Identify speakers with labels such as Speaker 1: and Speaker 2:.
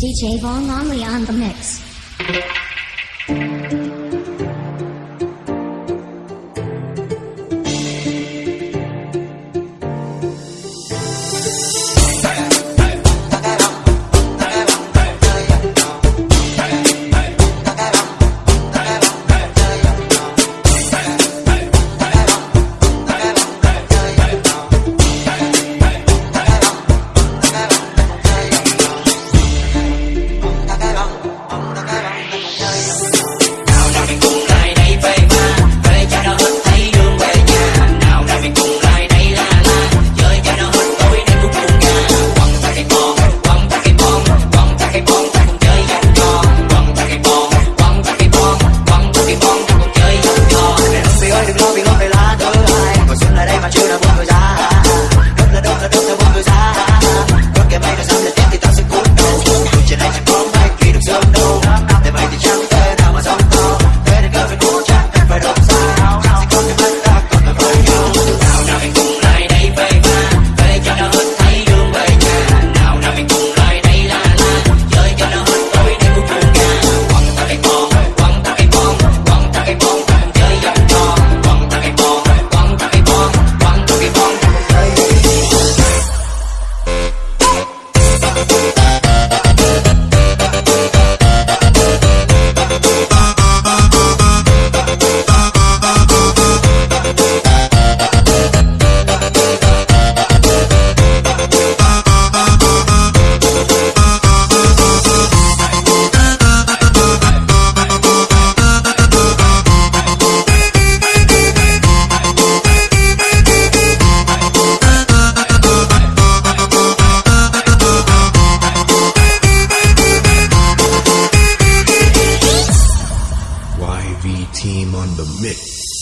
Speaker 1: DJ Von Longley on the mix.
Speaker 2: team on the mix.